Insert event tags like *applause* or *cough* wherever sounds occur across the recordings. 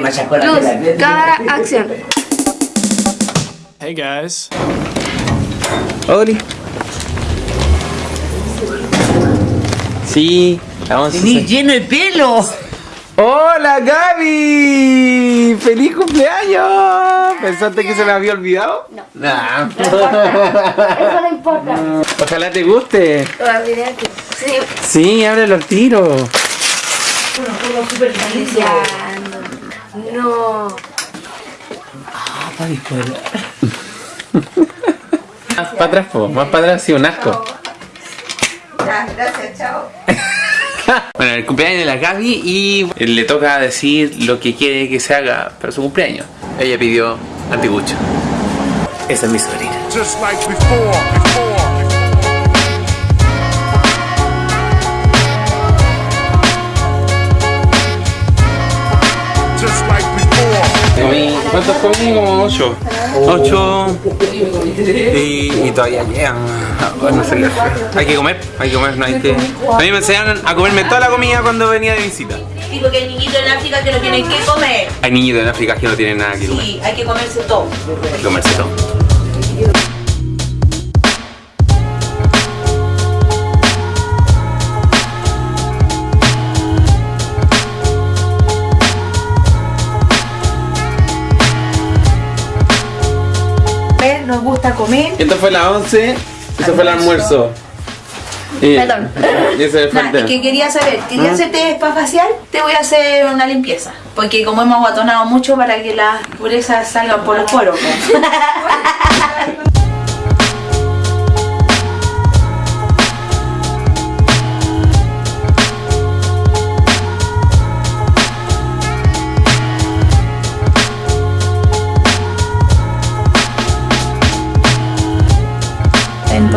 Luz, cámara, acción. Hey guys. Oli. Sí, vamos a lleno de pelo. ¡Hola Gaby! ¡Feliz cumpleaños! ¿Pensaste que se me había olvidado? No. Nah. Eso no importa. Ojalá te guste. Sí. Sí, ábrelo al tiro. No. Más para atrás, po. más para atrás, sí, un asco. Gracias, chao. *laughs* Bueno, el cumpleaños de la Gaby y le toca decir lo que quiere que se haga para su cumpleaños. Ella pidió antigucho. Esa es mi sobrina. just like before, before. ¿Cuántos comí? Como ocho. Ocho. Y, y todavía llegan. Ah, No sé qué hacer. Hay que comer, hay que comer, no hay que. A mí me enseñaron a comerme toda la comida cuando venía de visita. Y porque hay niñitos en África que no tienen que comer. Hay niñitos en África que no tienen nada que comer. Sí, hay que comerse todo. Hay que comerse todo. Nos gusta comer. Esto fue la 11, eso fue el almuerzo. Y, Perdón. y ese fue el té. que quería saber, ¿Ah? quería hacerte spa facial, te voy a hacer una limpieza. Porque como hemos aguatonado mucho para que las purezas salgan por los poros. *laughs*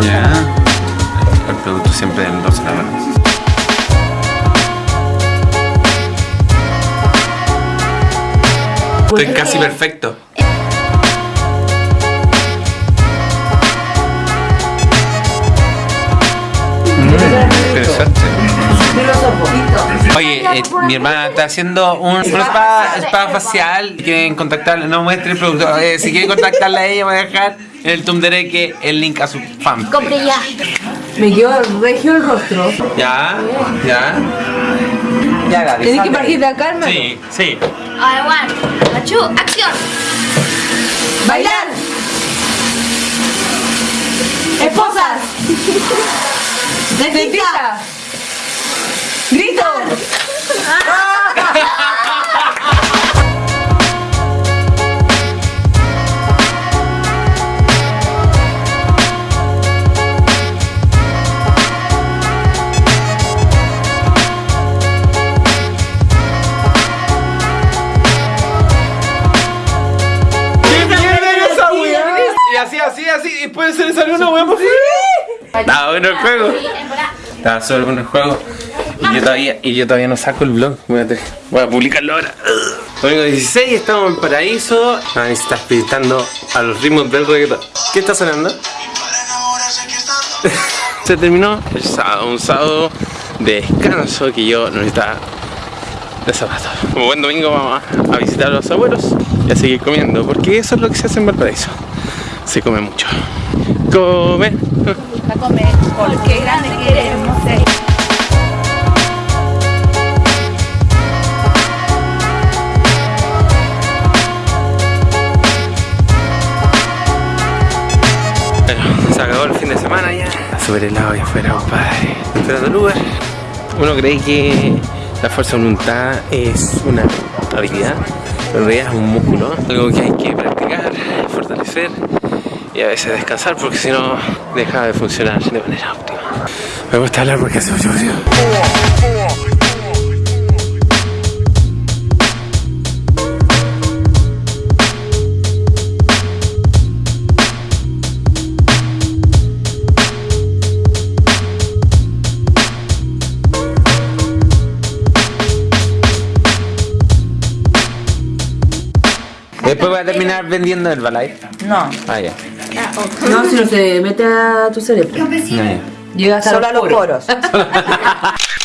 Ya. El producto siempre 12 la verdad. Estoy casi perfecto. Mm, interesante. Oye, eh, mi hermana está haciendo un, un spa, spa facial. Si quieren contactarla, no muestre el producto. eh, si quieren contactarla a ella, voy a dejar en el Tumdereque el link a su fan. Compré ya. Me quedó regio el rostro. Ya, ya. Ya, Gaby. Tenés que partir de acá, hermano. Sí, sí. A ver, one, a two, acción. Bailar. Esposas. Dentista. Después se le salió una hueá por. Estaba bueno el juego. Estaba súper bueno el juego. Y yo todavía, y yo todavía no saco el vlog. Voy a, voy a publicarlo ahora. Domingo 16, estamos en Paraíso. Ahí se está pintando a los ritmos del reggaetón. ¿Qué está sonando? *laughs* se terminó el sábado, un sábado de descanso que yo necesitaba de zapatos. Como buen domingo vamos a, a visitar a los abuelos y a seguir comiendo, porque eso es lo que se hace en Valparaíso. Se come mucho. Come. a comer, porque grande queremos ser. Bueno, se acabó el fin de semana ya. Súper helado allá afuera, compadre. Esperando el Uber. Uno cree que la fuerza de voluntad es una habilidad, pero en realidad es un músculo. Algo que hay que practicar, y a veces descansar porque si no deja de funcionar de manera óptima. Me gusta hablar porque hace mucho frío. Después voy a terminar vendiendo el balay. No, Ah, ya. No, si no se mete a tu cerebro. Ah, ya. Llega hasta solo a los poros. *laughs*